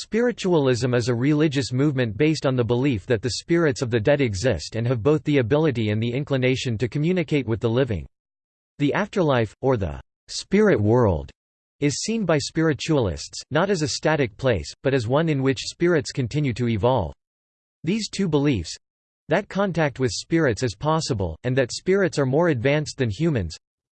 Spiritualism is a religious movement based on the belief that the spirits of the dead exist and have both the ability and the inclination to communicate with the living. The afterlife, or the spirit world, is seen by spiritualists, not as a static place, but as one in which spirits continue to evolve. These two beliefs—that contact with spirits is possible, and that spirits are more advanced than humans,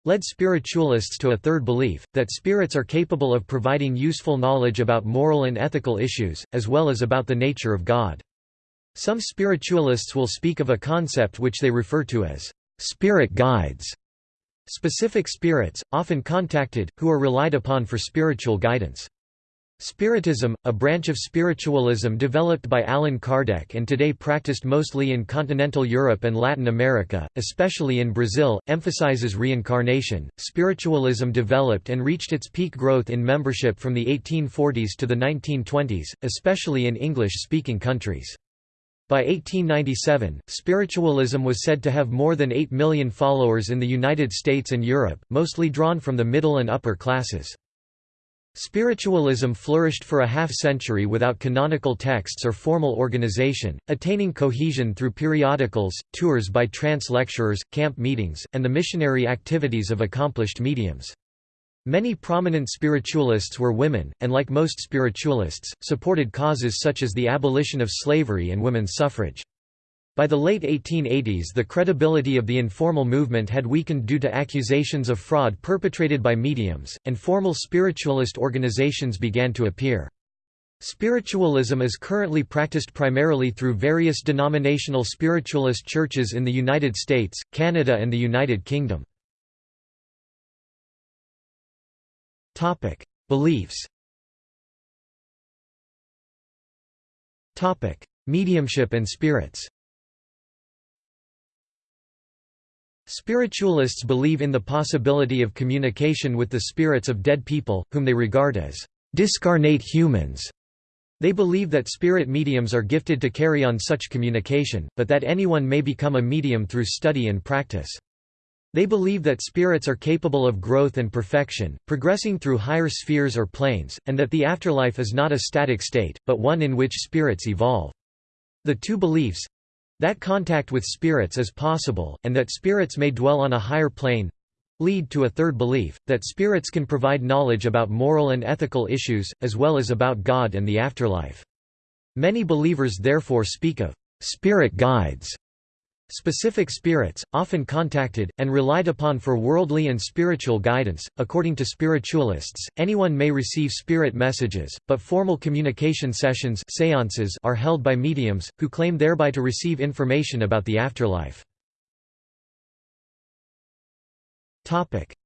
led spiritualists to a third belief, that spirits are capable of providing useful knowledge about moral and ethical issues, as well as about the nature of God. Some spiritualists will speak of a concept which they refer to as spirit guides, specific spirits, often contacted, who are relied upon for spiritual guidance. Spiritism, a branch of spiritualism developed by Allan Kardec and today practiced mostly in continental Europe and Latin America, especially in Brazil, emphasizes reincarnation. Spiritualism developed and reached its peak growth in membership from the 1840s to the 1920s, especially in English-speaking countries. By 1897, spiritualism was said to have more than 8 million followers in the United States and Europe, mostly drawn from the middle and upper classes. Spiritualism flourished for a half-century without canonical texts or formal organization, attaining cohesion through periodicals, tours by trance lecturers, camp meetings, and the missionary activities of accomplished mediums. Many prominent spiritualists were women, and like most spiritualists, supported causes such as the abolition of slavery and women's suffrage. By the late 1880s the credibility of the informal movement had weakened due to accusations of fraud perpetrated by mediums, and formal spiritualist organizations began to appear. Spiritualism is currently practiced primarily through various denominational spiritualist churches in the United States, Canada and the United Kingdom. Beliefs Mediumship and spirits Spiritualists believe in the possibility of communication with the spirits of dead people, whom they regard as discarnate humans. They believe that spirit mediums are gifted to carry on such communication, but that anyone may become a medium through study and practice. They believe that spirits are capable of growth and perfection, progressing through higher spheres or planes, and that the afterlife is not a static state, but one in which spirits evolve. The two beliefs, that contact with spirits is possible, and that spirits may dwell on a higher plane lead to a third belief, that spirits can provide knowledge about moral and ethical issues, as well as about God and the afterlife. Many believers therefore speak of spirit guides Specific spirits, often contacted, and relied upon for worldly and spiritual guidance. According to spiritualists, anyone may receive spirit messages, but formal communication sessions seances are held by mediums, who claim thereby to receive information about the afterlife.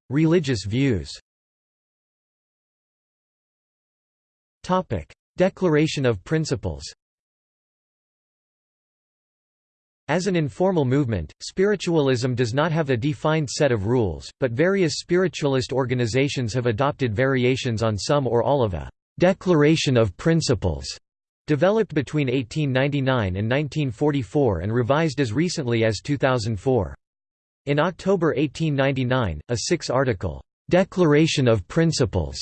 Religious views Declaration of Principles as an informal movement, spiritualism does not have a defined set of rules, but various spiritualist organizations have adopted variations on some or all of a «declaration of principles» developed between 1899 and 1944 and revised as recently as 2004. In October 1899, a six-article «Declaration of Principles»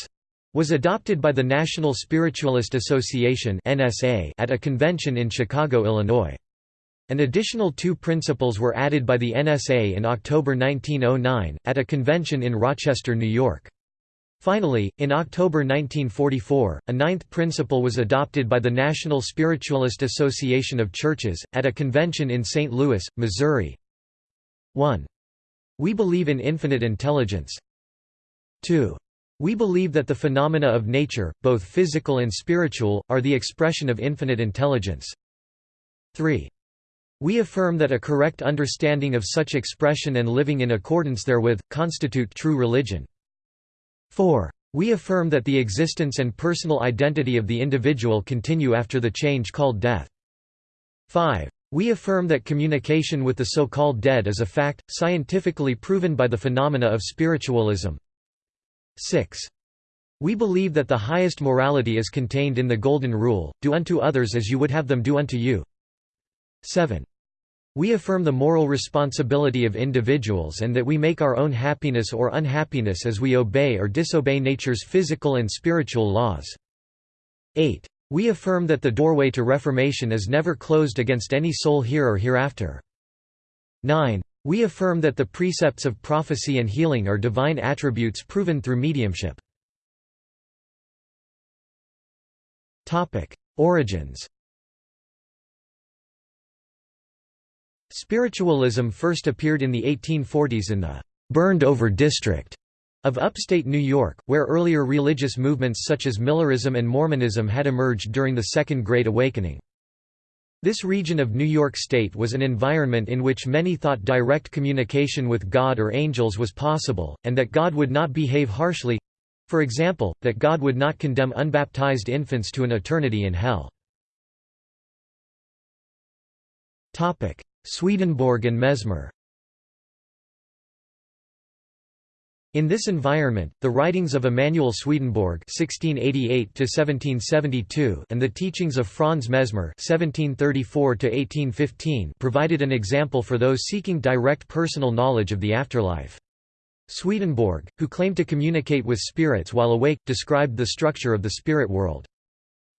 was adopted by the National Spiritualist Association at a convention in Chicago, Illinois. An additional two principles were added by the NSA in October 1909, at a convention in Rochester, New York. Finally, in October 1944, a ninth principle was adopted by the National Spiritualist Association of Churches, at a convention in St. Louis, Missouri. 1. We believe in infinite intelligence. 2. We believe that the phenomena of nature, both physical and spiritual, are the expression of infinite intelligence. 3. We affirm that a correct understanding of such expression and living in accordance therewith, constitute true religion. 4. We affirm that the existence and personal identity of the individual continue after the change called death. 5. We affirm that communication with the so-called dead is a fact, scientifically proven by the phenomena of spiritualism. 6. We believe that the highest morality is contained in the Golden Rule, do unto others as you would have them do unto you. 7. We affirm the moral responsibility of individuals and that we make our own happiness or unhappiness as we obey or disobey nature's physical and spiritual laws. 8. We affirm that the doorway to reformation is never closed against any soul here or hereafter. 9. We affirm that the precepts of prophecy and healing are divine attributes proven through mediumship. Origins Spiritualism first appeared in the 1840s in the «burned-over district» of upstate New York, where earlier religious movements such as Millerism and Mormonism had emerged during the Second Great Awakening. This region of New York State was an environment in which many thought direct communication with God or angels was possible, and that God would not behave harshly—for example, that God would not condemn unbaptized infants to an eternity in hell. Swedenborg and Mesmer In this environment, the writings of Emanuel Swedenborg (1688–1772) and the teachings of Franz Mesmer (1734–1815) provided an example for those seeking direct personal knowledge of the afterlife. Swedenborg, who claimed to communicate with spirits while awake, described the structure of the spirit world.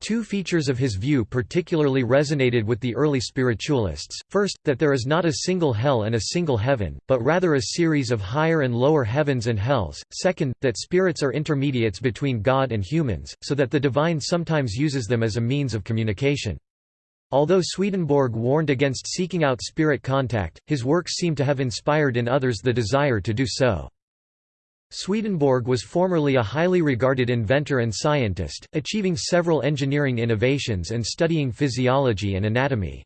Two features of his view particularly resonated with the early spiritualists, first, that there is not a single hell and a single heaven, but rather a series of higher and lower heavens and hells, second, that spirits are intermediates between God and humans, so that the divine sometimes uses them as a means of communication. Although Swedenborg warned against seeking out spirit contact, his works seem to have inspired in others the desire to do so. Swedenborg was formerly a highly regarded inventor and scientist, achieving several engineering innovations and studying physiology and anatomy.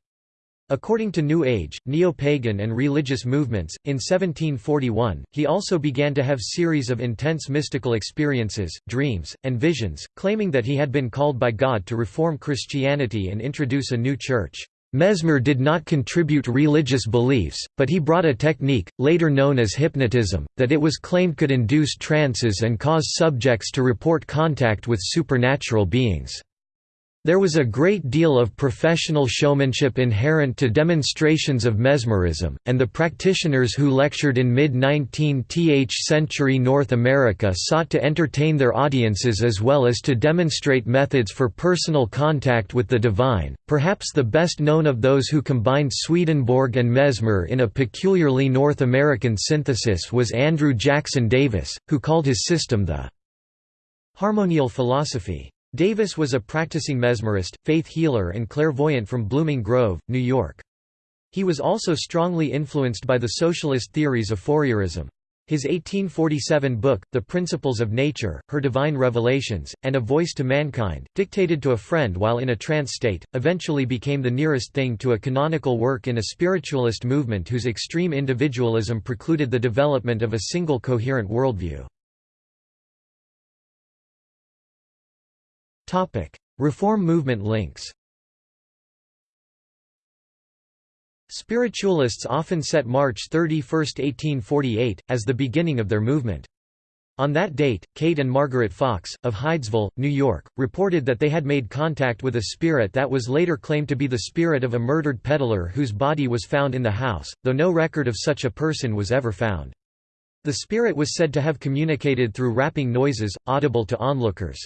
According to New Age, neo-pagan and religious movements, in 1741, he also began to have series of intense mystical experiences, dreams, and visions, claiming that he had been called by God to reform Christianity and introduce a new church. Mesmer did not contribute religious beliefs, but he brought a technique, later known as hypnotism, that it was claimed could induce trances and cause subjects to report contact with supernatural beings. There was a great deal of professional showmanship inherent to demonstrations of mesmerism, and the practitioners who lectured in mid-19th century North America sought to entertain their audiences as well as to demonstrate methods for personal contact with the divine. Perhaps the best known of those who combined Swedenborg and Mesmer in a peculiarly North American synthesis was Andrew Jackson Davis, who called his system the harmonial philosophy. Davis was a practicing mesmerist, faith healer and clairvoyant from Blooming Grove, New York. He was also strongly influenced by the socialist theories of Fourierism. His 1847 book, The Principles of Nature, Her Divine Revelations, and A Voice to Mankind, dictated to a friend while in a trance state, eventually became the nearest thing to a canonical work in a spiritualist movement whose extreme individualism precluded the development of a single coherent worldview. Topic: Reform movement links. Spiritualists often set March 31, 1848, as the beginning of their movement. On that date, Kate and Margaret Fox, of Hydesville, New York, reported that they had made contact with a spirit that was later claimed to be the spirit of a murdered peddler whose body was found in the house, though no record of such a person was ever found. The spirit was said to have communicated through rapping noises, audible to onlookers.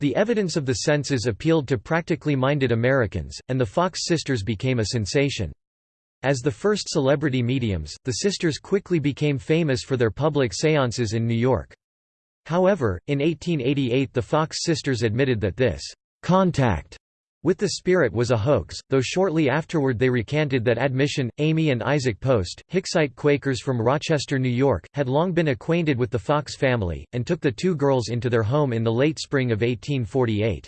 The evidence of the senses appealed to practically minded Americans, and the Fox sisters became a sensation. As the first celebrity mediums, the sisters quickly became famous for their public séances in New York. However, in 1888 the Fox sisters admitted that this «contact» with the spirit was a hoax, though shortly afterward they recanted that admission. Amy and Isaac Post, Hicksite Quakers from Rochester, New York, had long been acquainted with the Fox family, and took the two girls into their home in the late spring of 1848.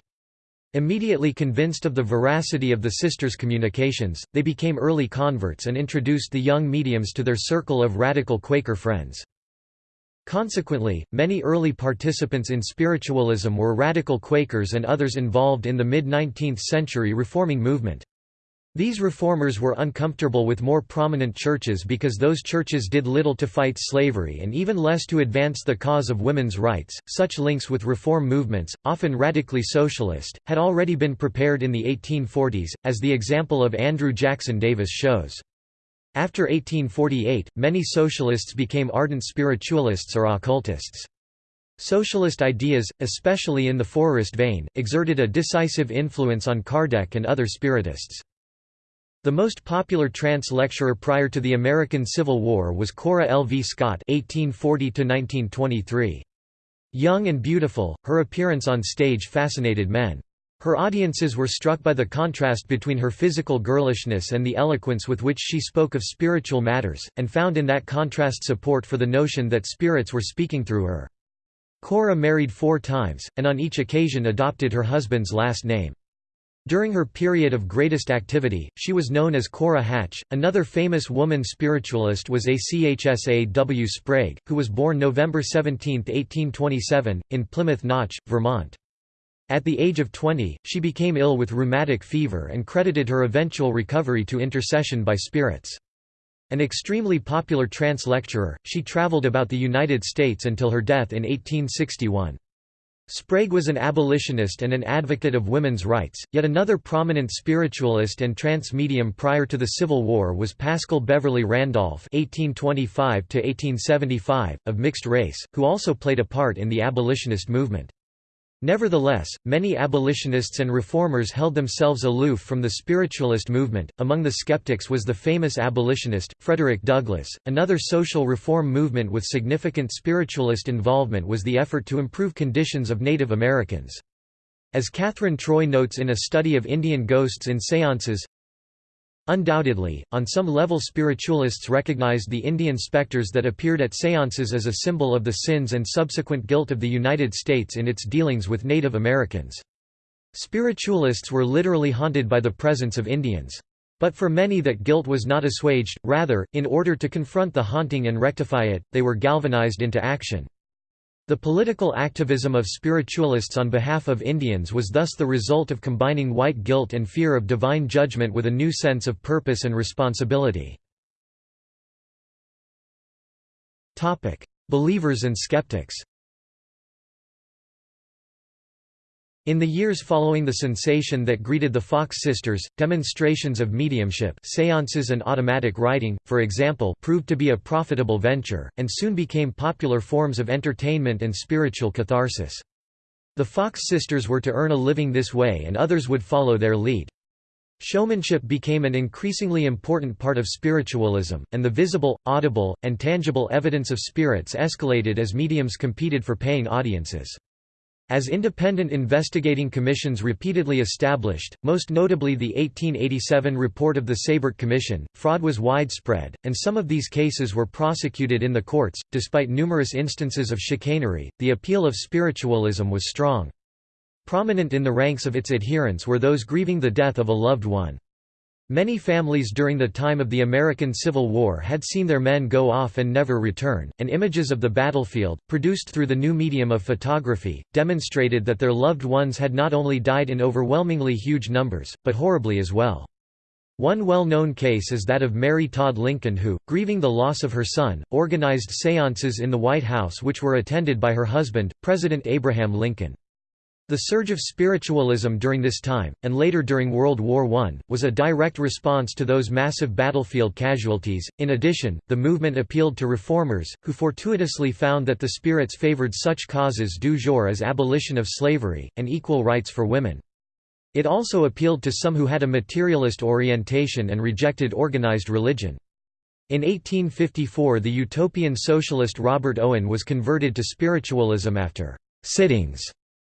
Immediately convinced of the veracity of the sisters' communications, they became early converts and introduced the young mediums to their circle of radical Quaker friends. Consequently, many early participants in spiritualism were radical Quakers and others involved in the mid-19th century reforming movement. These reformers were uncomfortable with more prominent churches because those churches did little to fight slavery and even less to advance the cause of women's rights. Such links with reform movements, often radically socialist, had already been prepared in the 1840s, as the example of Andrew Jackson Davis shows. After 1848, many socialists became ardent spiritualists or occultists. Socialist ideas, especially in the Fourierist vein, exerted a decisive influence on Kardec and other Spiritists. The most popular trance lecturer prior to the American Civil War was Cora L. V. Scott (1840–1923). Young and beautiful, her appearance on stage fascinated men. Her audiences were struck by the contrast between her physical girlishness and the eloquence with which she spoke of spiritual matters, and found in that contrast support for the notion that spirits were speaking through her. Cora married four times, and on each occasion adopted her husband's last name. During her period of greatest activity, she was known as Cora Hatch. Another famous woman spiritualist was Achsa W. Sprague, who was born November 17, 1827, in Plymouth Notch, Vermont. At the age of 20, she became ill with rheumatic fever and credited her eventual recovery to intercession by spirits. An extremely popular trance lecturer, she traveled about the United States until her death in 1861. Sprague was an abolitionist and an advocate of women's rights, yet another prominent spiritualist and trance medium prior to the Civil War was Pascal Beverly Randolph (1825–1875), of mixed race, who also played a part in the abolitionist movement. Nevertheless, many abolitionists and reformers held themselves aloof from the spiritualist movement. Among the skeptics was the famous abolitionist, Frederick Douglass. Another social reform movement with significant spiritualist involvement was the effort to improve conditions of Native Americans. As Catherine Troy notes in a study of Indian ghosts in seances, Undoubtedly, on some level spiritualists recognized the Indian specters that appeared at seances as a symbol of the sins and subsequent guilt of the United States in its dealings with Native Americans. Spiritualists were literally haunted by the presence of Indians. But for many that guilt was not assuaged, rather, in order to confront the haunting and rectify it, they were galvanized into action. The political activism of spiritualists on behalf of Indians was thus the result of combining white guilt and fear of divine judgment with a new sense of purpose and responsibility. Believers and skeptics In the years following the sensation that greeted the Fox sisters, demonstrations of mediumship seances and automatic writing, for example proved to be a profitable venture, and soon became popular forms of entertainment and spiritual catharsis. The Fox sisters were to earn a living this way and others would follow their lead. Showmanship became an increasingly important part of spiritualism, and the visible, audible, and tangible evidence of spirits escalated as mediums competed for paying audiences. As independent investigating commissions repeatedly established, most notably the 1887 report of the Seybert Commission, fraud was widespread, and some of these cases were prosecuted in the courts. Despite numerous instances of chicanery, the appeal of spiritualism was strong. Prominent in the ranks of its adherents were those grieving the death of a loved one. Many families during the time of the American Civil War had seen their men go off and never return, and images of the battlefield, produced through the new medium of photography, demonstrated that their loved ones had not only died in overwhelmingly huge numbers, but horribly as well. One well-known case is that of Mary Todd Lincoln who, grieving the loss of her son, organized seances in the White House which were attended by her husband, President Abraham Lincoln. The surge of spiritualism during this time, and later during World War I, was a direct response to those massive battlefield casualties. In addition, the movement appealed to reformers, who fortuitously found that the spirits favored such causes du jour as abolition of slavery, and equal rights for women. It also appealed to some who had a materialist orientation and rejected organized religion. In 1854 the utopian socialist Robert Owen was converted to spiritualism after «sittings»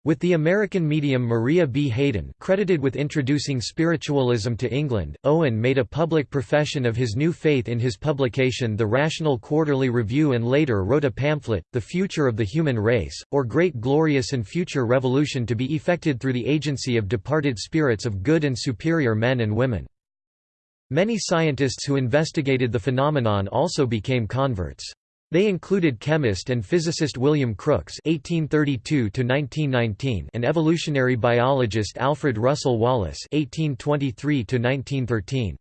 With the American medium Maria B. Hayden credited with introducing spiritualism to England, Owen made a public profession of his new faith in his publication The Rational Quarterly Review and later wrote a pamphlet, The Future of the Human Race, or Great Glorious and Future Revolution to be effected through the agency of departed spirits of good and superior men and women. Many scientists who investigated the phenomenon also became converts. They included chemist and physicist William Crookes (1832–1919) and evolutionary biologist Alfred Russel Wallace (1823–1913).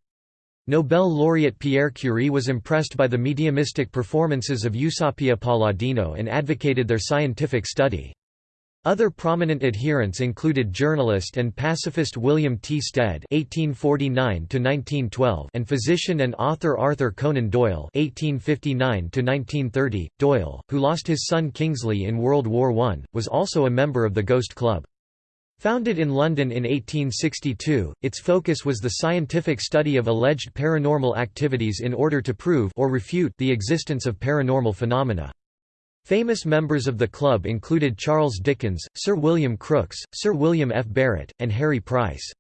Nobel laureate Pierre Curie was impressed by the mediumistic performances of Eusapia Palladino and advocated their scientific study. Other prominent adherents included journalist and pacifist William T. Stead (1849–1912) and physician and author Arthur Conan Doyle (1859–1930). Doyle, who lost his son Kingsley in World War I, was also a member of the Ghost Club. Founded in London in 1862, its focus was the scientific study of alleged paranormal activities in order to prove or refute the existence of paranormal phenomena. Famous members of the club included Charles Dickens, Sir William Crookes, Sir William F. Barrett, and Harry Price.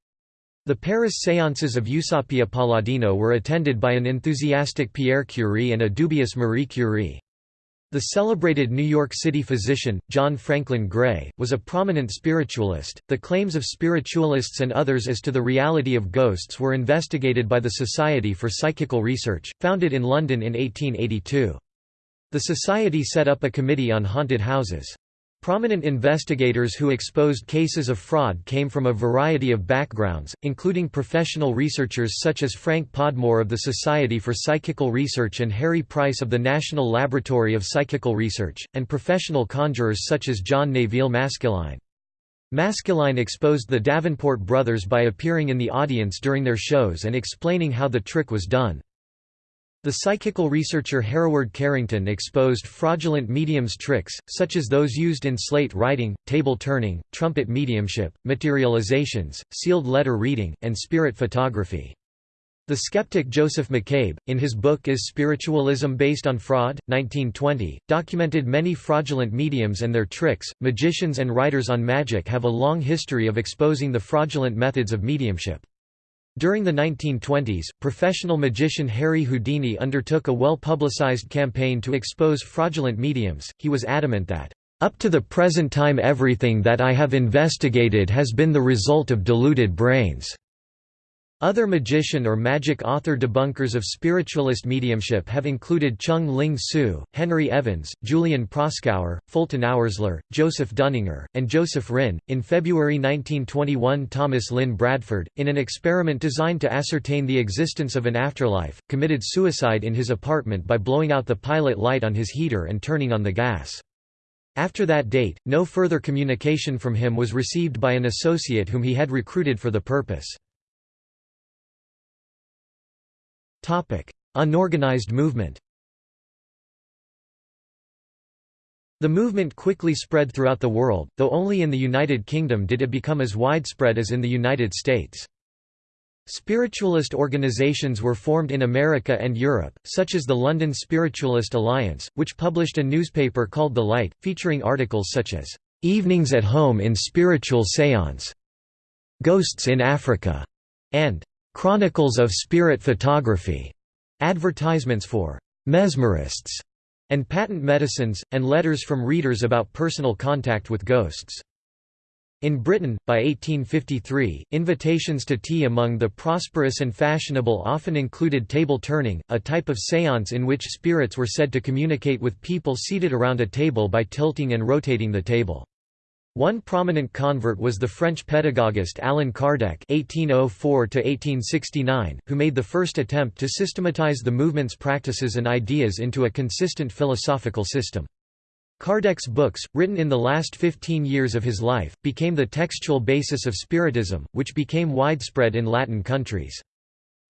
The Paris séances of Eusapia Palladino were attended by an enthusiastic Pierre Curie and a dubious Marie Curie. The celebrated New York City physician, John Franklin Gray, was a prominent spiritualist. The claims of spiritualists and others as to the reality of ghosts were investigated by the Society for Psychical Research, founded in London in 1882. The society set up a committee on haunted houses. Prominent investigators who exposed cases of fraud came from a variety of backgrounds, including professional researchers such as Frank Podmore of the Society for Psychical Research and Harry Price of the National Laboratory of Psychical Research, and professional conjurers such as John Neville Maskelyne. Maskelyne exposed the Davenport brothers by appearing in the audience during their shows and explaining how the trick was done. The psychical researcher Hereward Carrington exposed fraudulent mediums tricks, such as those used in slate writing, table turning, trumpet mediumship, materializations, sealed letter reading, and spirit photography. The skeptic Joseph McCabe, in his book Is Spiritualism Based on Fraud? 1920, documented many fraudulent mediums and their tricks. Magicians and writers on magic have a long history of exposing the fraudulent methods of mediumship. During the 1920s, professional magician Harry Houdini undertook a well-publicized campaign to expose fraudulent mediums. He was adamant that, "...up to the present time everything that I have investigated has been the result of deluded brains." Other magician or magic author debunkers of spiritualist mediumship have included Chung Ling Soo, Henry Evans, Julian Proskauer, Fulton Oursler, Joseph Dunninger, and Joseph Rinn. In February 1921, Thomas Lynn Bradford, in an experiment designed to ascertain the existence of an afterlife, committed suicide in his apartment by blowing out the pilot light on his heater and turning on the gas. After that date, no further communication from him was received by an associate whom he had recruited for the purpose. Unorganized movement The movement quickly spread throughout the world, though only in the United Kingdom did it become as widespread as in the United States. Spiritualist organizations were formed in America and Europe, such as the London Spiritualist Alliance, which published a newspaper called The Light, featuring articles such as, "'Evenings at Home in Spiritual Seance", "'Ghosts in Africa", and Chronicles of Spirit Photography, advertisements for mesmerists and patent medicines, and letters from readers about personal contact with ghosts. In Britain, by 1853, invitations to tea among the prosperous and fashionable often included table turning, a type of séance in which spirits were said to communicate with people seated around a table by tilting and rotating the table. One prominent convert was the French pedagogist Allan Kardec (1804–1869), who made the first attempt to systematize the movement's practices and ideas into a consistent philosophical system. Kardec's books, written in the last 15 years of his life, became the textual basis of Spiritism, which became widespread in Latin countries.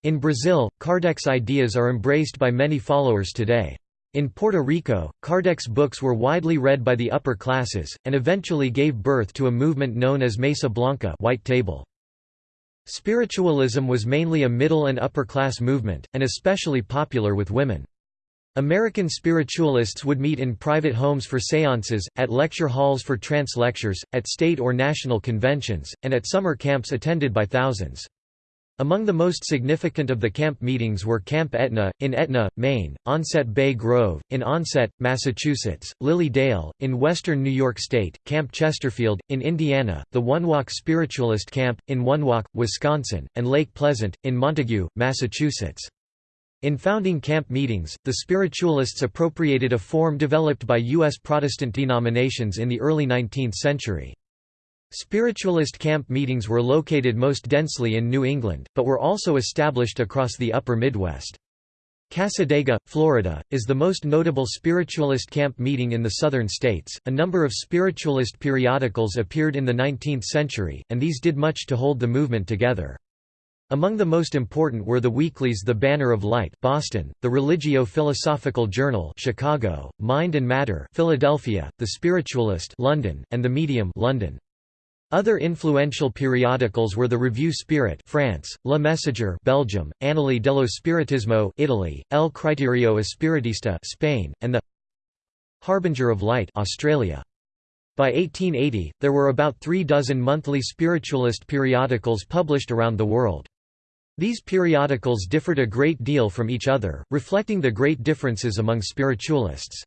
In Brazil, Kardec's ideas are embraced by many followers today. In Puerto Rico, Kardec's books were widely read by the upper classes, and eventually gave birth to a movement known as Mesa Blanca white table. Spiritualism was mainly a middle and upper class movement, and especially popular with women. American spiritualists would meet in private homes for séances, at lecture halls for trance lectures, at state or national conventions, and at summer camps attended by thousands. Among the most significant of the camp meetings were Camp Etna, in Etna, Maine, Onset Bay Grove, in Onset, Massachusetts, Lily Dale, in western New York State, Camp Chesterfield, in Indiana, the Wonewoc Spiritualist Camp, in Wonewoc, Wisconsin, and Lake Pleasant, in Montague, Massachusetts. In founding camp meetings, the spiritualists appropriated a form developed by U.S. Protestant denominations in the early 19th century. Spiritualist camp meetings were located most densely in New England, but were also established across the upper Midwest. Cassadaga, Florida, is the most notable spiritualist camp meeting in the southern states. A number of spiritualist periodicals appeared in the 19th century, and these did much to hold the movement together. Among the most important were the weeklies The Banner of Light Boston, the Religio-Philosophical Journal Chicago, Mind and Matter Philadelphia, The Spiritualist London, and The Medium London. Other influential periodicals were the Revue Spirit France, Le Messager Belgium, Annali dello Spiritismo Italy, El Criterio Espiritista Spain, and the Harbinger of Light Australia. By 1880, there were about three dozen monthly spiritualist periodicals published around the world. These periodicals differed a great deal from each other, reflecting the great differences among spiritualists.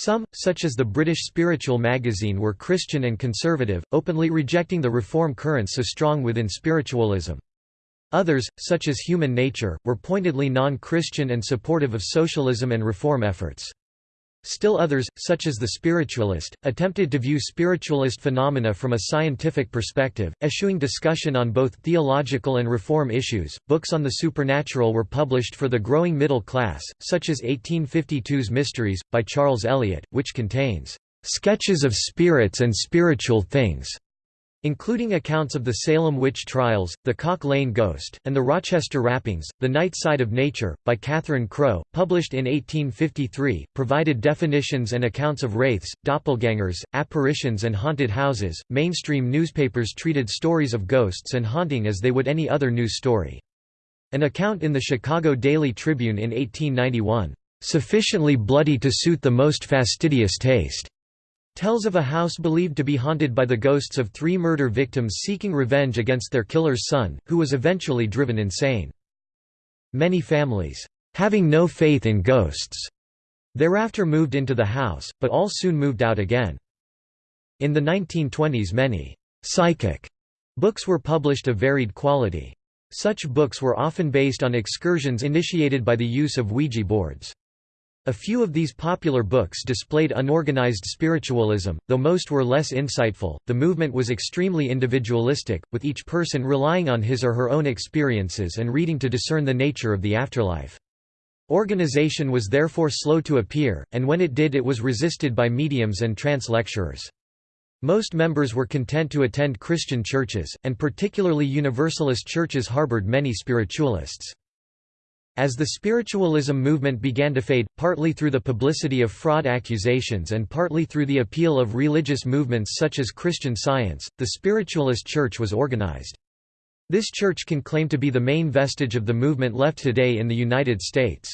Some, such as the British Spiritual magazine were Christian and conservative, openly rejecting the reform currents so strong within spiritualism. Others, such as Human Nature, were pointedly non-Christian and supportive of socialism and reform efforts. Still others, such as the spiritualist, attempted to view spiritualist phenomena from a scientific perspective, eschewing discussion on both theological and reform issues. Books on the supernatural were published for the growing middle class, such as 1852's Mysteries, by Charles Eliot, which contains sketches of spirits and spiritual things, including accounts of the Salem witch trials, the Cock Lane ghost, and the Rochester rappings. The Night Side of Nature, by Catherine Crowe, published in 1853, provided definitions and accounts of wraiths, doppelgangers, apparitions, and haunted houses. Mainstream newspapers treated stories of ghosts and haunting as they would any other news story. An account in the Chicago Daily Tribune in 1891, sufficiently bloody to suit the most fastidious taste tells of a house believed to be haunted by the ghosts of three murder victims seeking revenge against their killer's son, who was eventually driven insane. Many families, having no faith in ghosts, thereafter moved into the house, but all soon moved out again. In the 1920s many «psychic» books were published of varied quality. Such books were often based on excursions initiated by the use of Ouija boards. A few of these popular books displayed unorganized spiritualism, though most were less insightful. The movement was extremely individualistic, with each person relying on his or her own experiences and reading to discern the nature of the afterlife. Organization was therefore slow to appear, and when it did it was resisted by mediums and trance lecturers. Most members were content to attend Christian churches, and particularly Universalist churches harbored many spiritualists. As the spiritualism movement began to fade, partly through the publicity of fraud accusations and partly through the appeal of religious movements such as Christian Science, the spiritualist church was organized. This church can claim to be the main vestige of the movement left today in the United States.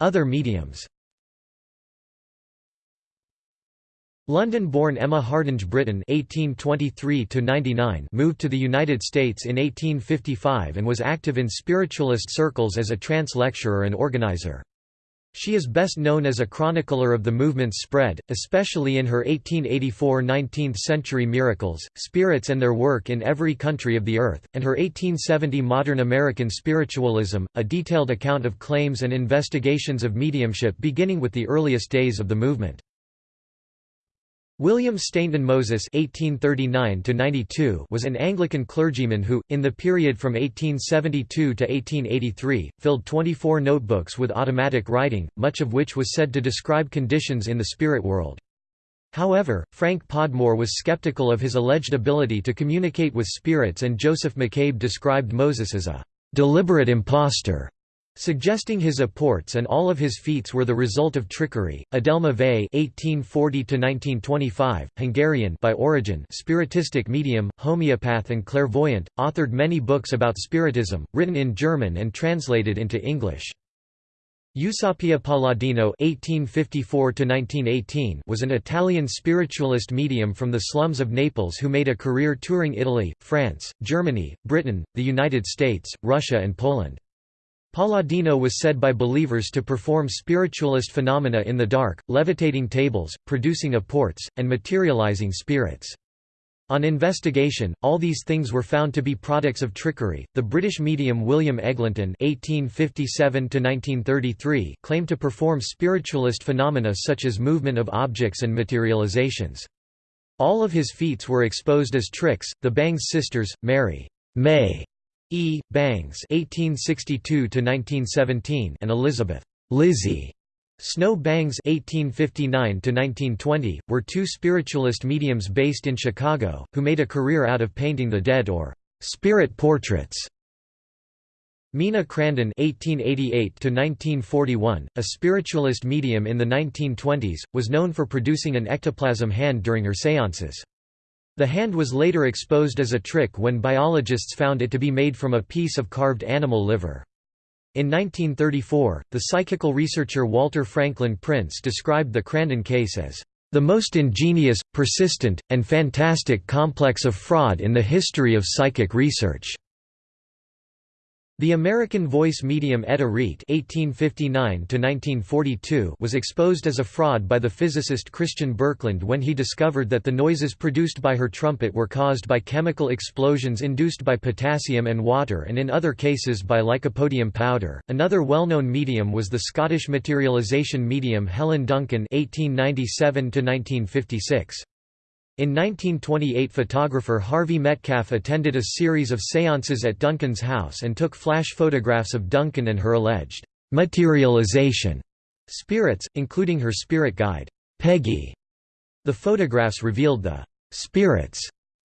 Other mediums London-born Emma Hardinge Britten (1823–99) moved to the United States in 1855 and was active in spiritualist circles as a trance lecturer and organizer. She is best known as a chronicler of the movement's spread, especially in her 1884 19th-century Miracles, Spirits and Their Work in Every Country of the Earth, and her 1870 Modern American Spiritualism, a detailed account of claims and investigations of mediumship beginning with the earliest days of the movement. William Stainton Moses (1839–92) was an Anglican clergyman who, in the period from 1872 to 1883, filled 24 notebooks with automatic writing, much of which was said to describe conditions in the spirit world. However, Frank Podmore was skeptical of his alleged ability to communicate with spirits, and Joseph McCabe described Moses as a deliberate impostor. Suggesting his apports and all of his feats were the result of trickery. Adelma Vay (1840–1925), Hungarian by origin, spiritistic medium, homeopath, and clairvoyant, authored many books about spiritism, written in German and translated into English. Eusapia Palladino (1854–1918) was an Italian spiritualist medium from the slums of Naples who made a career touring Italy, France, Germany, Britain, the United States, Russia, and Poland. Palladino was said by believers to perform spiritualist phenomena in the dark, levitating tables, producing apports, and materializing spirits. On investigation, all these things were found to be products of trickery. The British medium William Eglinton (1857–1933) claimed to perform spiritualist phenomena such as movement of objects and materializations. All of his feats were exposed as tricks. The Bangs sisters, Mary May E. Bangs (1862–1917) and Elizabeth Lizzie Snow Bangs (1859–1920) were two spiritualist mediums based in Chicago who made a career out of painting the dead or spirit portraits. Mina Crandon (1888–1941), a spiritualist medium in the 1920s, was known for producing an ectoplasm hand during her séances. The hand was later exposed as a trick when biologists found it to be made from a piece of carved animal liver. In 1934, the psychical researcher Walter Franklin Prince described the Crandon case as the most ingenious, persistent, and fantastic complex of fraud in the history of psychic research. The American voice medium Etta Reek (1859–1942) was exposed as a fraud by the physicist Christian Birkeland when he discovered that the noises produced by her trumpet were caused by chemical explosions induced by potassium and water, and in other cases by lycopodium powder. Another well-known medium was the Scottish materialization medium Helen Duncan (1897–1956). In 1928 photographer Harvey Metcalf attended a series of séances at Duncan's house and took flash photographs of Duncan and her alleged «materialization» spirits, including her spirit guide, Peggy. The photographs revealed the «spirits»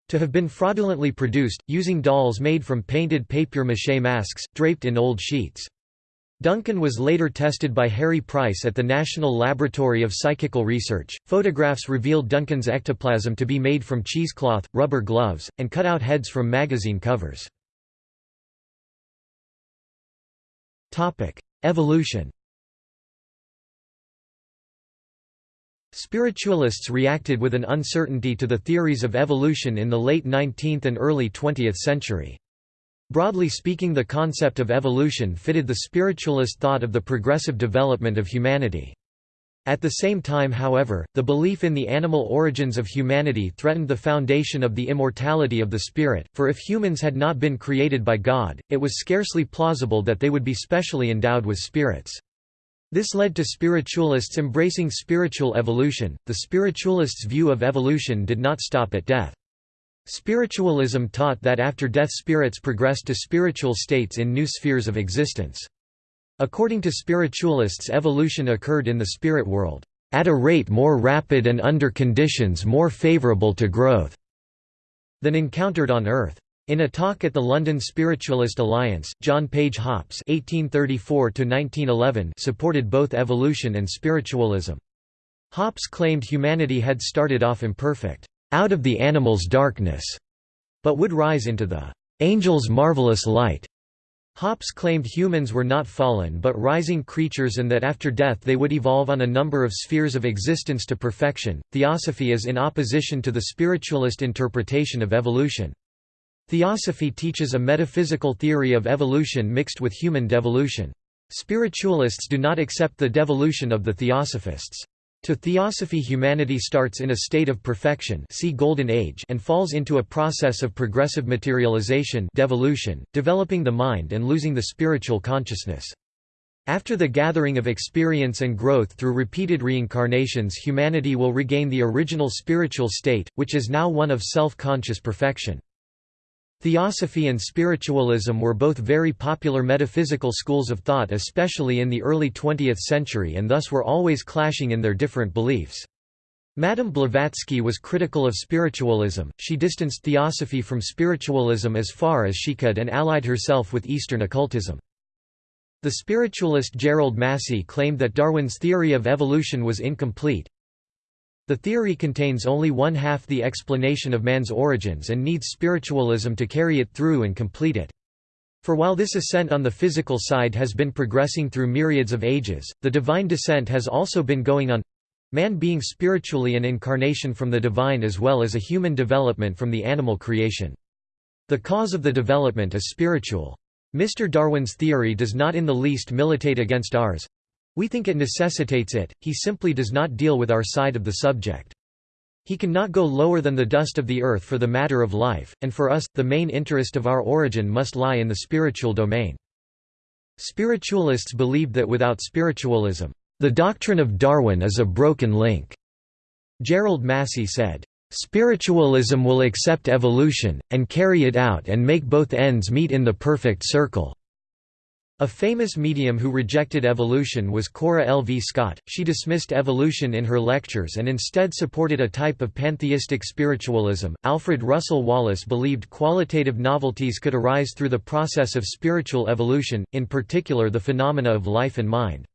to have been fraudulently produced, using dolls made from painted papier-mâché masks, draped in old sheets. Duncan was later tested by Harry Price at the National Laboratory of Psychical Research. Photographs revealed Duncan's ectoplasm to be made from cheesecloth, rubber gloves, and cut-out heads from magazine covers. Topic: Evolution. Spiritualists reacted with an uncertainty to the theories of evolution in the late 19th and early 20th century. Broadly speaking the concept of evolution fitted the spiritualist thought of the progressive development of humanity. At the same time however, the belief in the animal origins of humanity threatened the foundation of the immortality of the spirit, for if humans had not been created by God, it was scarcely plausible that they would be specially endowed with spirits. This led to spiritualists embracing spiritual evolution. The spiritualists' view of evolution did not stop at death. Spiritualism taught that after death spirits progressed to spiritual states in new spheres of existence. According to spiritualists evolution occurred in the spirit world, "...at a rate more rapid and under conditions more favorable to growth," than encountered on Earth. In a talk at the London Spiritualist Alliance, John Page Hopps (1834–1911) supported both evolution and spiritualism. Hopps claimed humanity had started off imperfect out of the animal's darkness, but would rise into the angel's marvelous light. Hopps claimed humans were not fallen but rising creatures and that after death they would evolve on a number of spheres of existence to perfection. Theosophy is in opposition to the spiritualist interpretation of evolution. Theosophy teaches a metaphysical theory of evolution mixed with human devolution. Spiritualists do not accept the devolution of the theosophists. To theosophy humanity starts in a state of perfection see Golden Age and falls into a process of progressive materialization devolution, developing the mind and losing the spiritual consciousness. After the gathering of experience and growth through repeated reincarnations humanity will regain the original spiritual state, which is now one of self-conscious perfection. Theosophy and spiritualism were both very popular metaphysical schools of thought especially in the early 20th century and thus were always clashing in their different beliefs. Madame Blavatsky was critical of spiritualism, she distanced theosophy from spiritualism as far as she could and allied herself with Eastern occultism. The spiritualist Gerald Massey claimed that Darwin's theory of evolution was incomplete, the theory contains only one half the explanation of man's origins and needs spiritualism to carry it through and complete it. For while this ascent on the physical side has been progressing through myriads of ages, the divine descent has also been going on—man being spiritually an incarnation from the divine as well as a human development from the animal creation. The cause of the development is spiritual. Mr. Darwin's theory does not in the least militate against ours, we think it necessitates it, he simply does not deal with our side of the subject. He cannot go lower than the dust of the earth for the matter of life, and for us, the main interest of our origin must lie in the spiritual domain. Spiritualists believed that without spiritualism, the doctrine of Darwin is a broken link. Gerald Massey said, "...spiritualism will accept evolution, and carry it out and make both ends meet in the perfect circle." A famous medium who rejected evolution was Cora L. V. Scott. She dismissed evolution in her lectures and instead supported a type of pantheistic spiritualism. Alfred Russel Wallace believed qualitative novelties could arise through the process of spiritual evolution, in particular the phenomena of life and mind.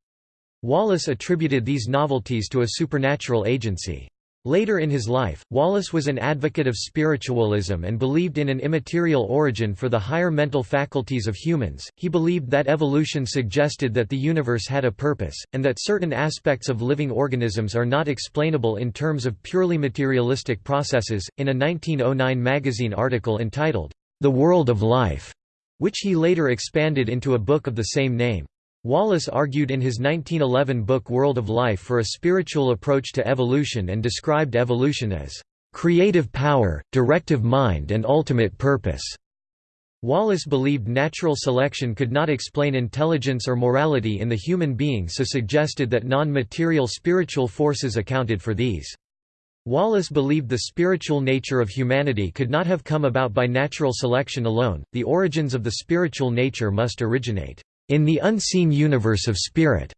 Wallace attributed these novelties to a supernatural agency. Later in his life, Wallace was an advocate of spiritualism and believed in an immaterial origin for the higher mental faculties of humans. He believed that evolution suggested that the universe had a purpose, and that certain aspects of living organisms are not explainable in terms of purely materialistic processes. In a 1909 magazine article entitled, The World of Life, which he later expanded into a book of the same name. Wallace argued in his 1911 book World of Life for a spiritual approach to evolution and described evolution as creative power, directive mind and ultimate purpose. Wallace believed natural selection could not explain intelligence or morality in the human being so suggested that non-material spiritual forces accounted for these. Wallace believed the spiritual nature of humanity could not have come about by natural selection alone, the origins of the spiritual nature must originate in the unseen universe of spirit.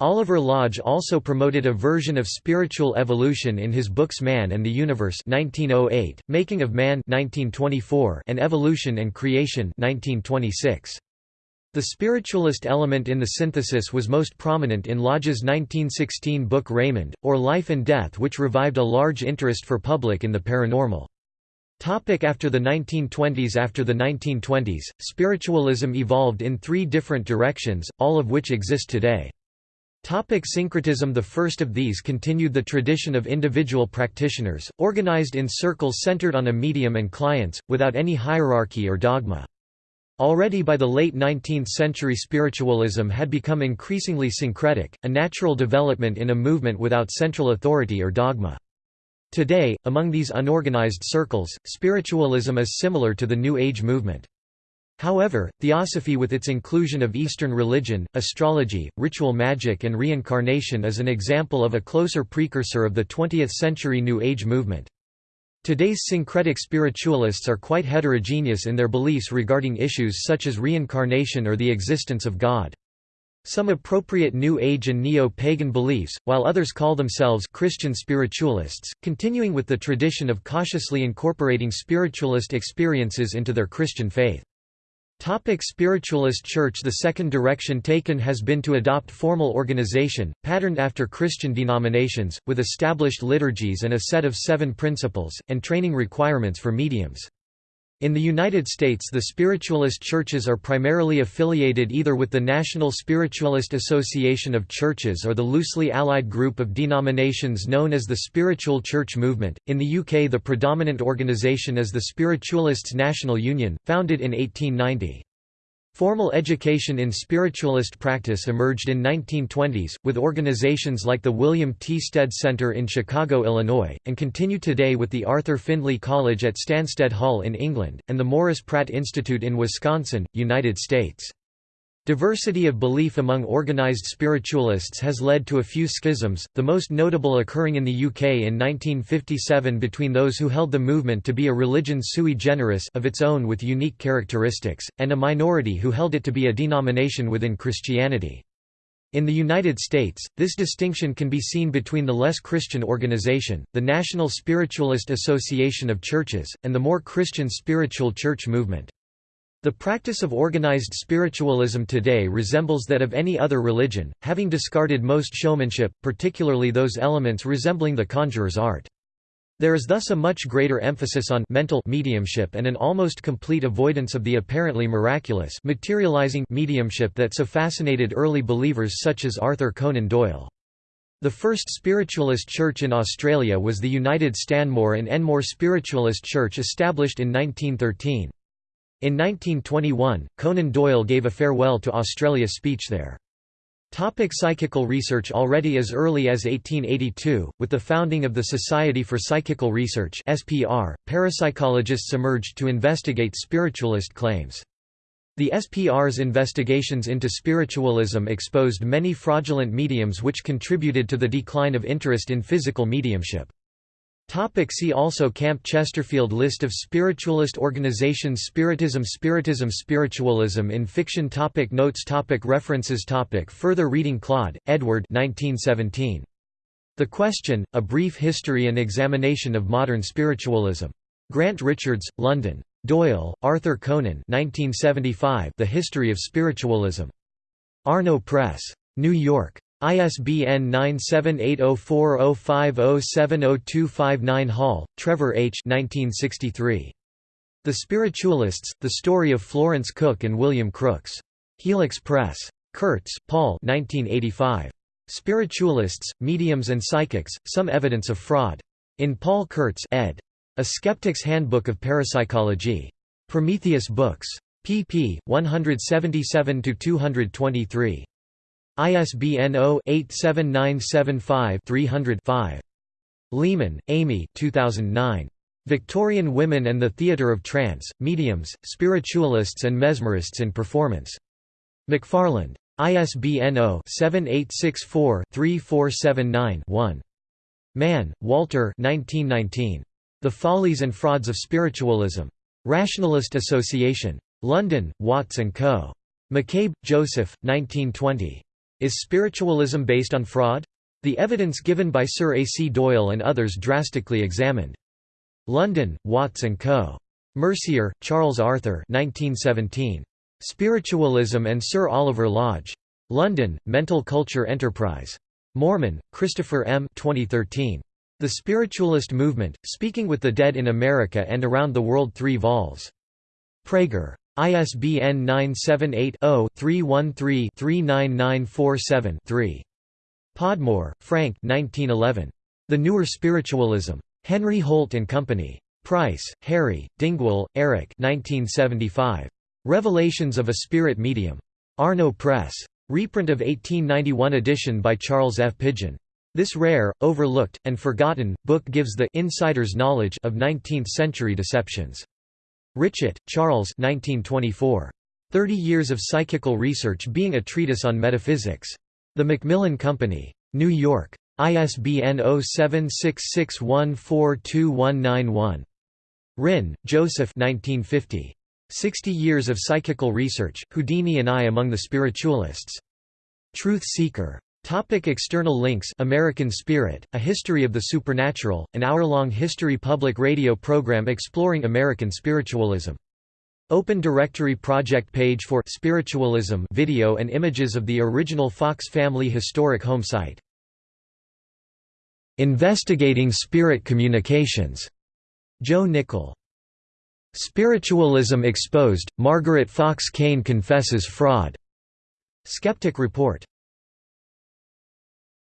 Oliver Lodge also promoted a version of spiritual evolution in his books Man and the Universe 1908, Making of Man 1924, and Evolution and Creation 1926. The spiritualist element in the synthesis was most prominent in Lodge's 1916 book Raymond, or Life and Death which revived a large interest for public in the paranormal. Topic after the 1920s After the 1920s, spiritualism evolved in three different directions, all of which exist today. Topic syncretism The first of these continued the tradition of individual practitioners, organized in circles centered on a medium and clients, without any hierarchy or dogma. Already by the late 19th century spiritualism had become increasingly syncretic, a natural development in a movement without central authority or dogma. Today, among these unorganized circles, spiritualism is similar to the New Age movement. However, theosophy with its inclusion of Eastern religion, astrology, ritual magic and reincarnation is an example of a closer precursor of the 20th-century New Age movement. Today's syncretic spiritualists are quite heterogeneous in their beliefs regarding issues such as reincarnation or the existence of God. Some appropriate New Age and neo-pagan beliefs, while others call themselves Christian spiritualists, continuing with the tradition of cautiously incorporating spiritualist experiences into their Christian faith. Topic Spiritualist Church The second direction taken has been to adopt formal organization, patterned after Christian denominations, with established liturgies and a set of seven principles, and training requirements for mediums. In the United States the spiritualist churches are primarily affiliated either with the National Spiritualist Association of Churches or the loosely allied group of denominations known as the Spiritual Church Movement. In the UK the predominant organisation is the Spiritualists National Union, founded in 1890. Formal education in spiritualist practice emerged in 1920s, with organizations like the William T. Stead Center in Chicago, Illinois, and continue today with the Arthur Findlay College at Stansted Hall in England, and the Morris Pratt Institute in Wisconsin, United States. Diversity of belief among organized spiritualists has led to a few schisms, the most notable occurring in the UK in 1957 between those who held the movement to be a religion sui generis of its own with unique characteristics, and a minority who held it to be a denomination within Christianity. In the United States, this distinction can be seen between the less Christian organization, the National Spiritualist Association of Churches, and the more Christian spiritual church movement. The practice of organized spiritualism today resembles that of any other religion, having discarded most showmanship, particularly those elements resembling the conjurer's art. There is thus a much greater emphasis on mental mediumship and an almost complete avoidance of the apparently miraculous materializing mediumship that so fascinated early believers such as Arthur Conan Doyle. The first spiritualist church in Australia was the United Stanmore and Enmore Spiritualist Church established in 1913. In 1921, Conan Doyle gave a farewell to Australia speech there. Topic psychical research Already as early as 1882, with the founding of the Society for Psychical Research SPR, parapsychologists emerged to investigate spiritualist claims. The SPR's investigations into spiritualism exposed many fraudulent mediums which contributed to the decline of interest in physical mediumship. Topic see also Camp Chesterfield List of spiritualist organizations Spiritism Spiritism Spiritualism in fiction topic Notes topic References topic Further reading Clodd, Edward 1917. The Question, A Brief History and Examination of Modern Spiritualism. Grant Richards, London. Doyle, Arthur Conan 1975 The History of Spiritualism. Arno Press. New York. ISBN 9780405070259 Hall, Trevor H. 1963. The Spiritualists, The Story of Florence Cook and William Crookes. Helix Press. Kurtz, Paul 1985. Spiritualists, Mediums and Psychics, Some Evidence of Fraud. In Paul Kurtz ed. A Skeptic's Handbook of Parapsychology. Prometheus Books. pp. 177–223. ISBN 0-87975-300-5. Lehman, Amy 2009. Victorian Women and the Theatre of Trance, Mediums, Spiritualists and Mesmerists in Performance. McFarland. ISBN 0-7864-3479-1. Mann, Walter The Follies and Frauds of Spiritualism. Rationalist Association. London, Watts & Co. McCabe, Joseph, 1920. Is spiritualism based on fraud? The evidence given by Sir A. C. Doyle and others drastically examined. London, Watts & Co. Mercier, Charles Arthur 1917. Spiritualism and Sir Oliver Lodge. London, Mental Culture Enterprise. Moreman, Christopher M. 2013. The Spiritualist Movement, Speaking with the Dead in America and Around the World 3 vols. Praeger. ISBN 978-0-313-39947-3. Podmore, Frank The Newer Spiritualism. Henry Holt and Company. Price, Harry, Dingwall, Eric 1975. Revelations of a Spirit Medium. Arno Press. Reprint of 1891 edition by Charles F. Pidgeon. This rare, overlooked, and forgotten, book gives the insider's knowledge of 19th-century deceptions. Richet, Charles 1924. Thirty Years of Psychical Research being a Treatise on Metaphysics. The Macmillan Company. New York. ISBN 0766142191. Rinn, Joseph 1950. Sixty Years of Psychical Research, Houdini and I Among the Spiritualists. Truth Seeker. Topic external links American Spirit, A History of the Supernatural, an hour-long history public radio program exploring American spiritualism. Open Directory project page for Spiritualism video and images of the original Fox family historic home site. Investigating Spirit Communications. Joe Nickell. Spiritualism Exposed, Margaret Fox Kane confesses fraud. Skeptic Report.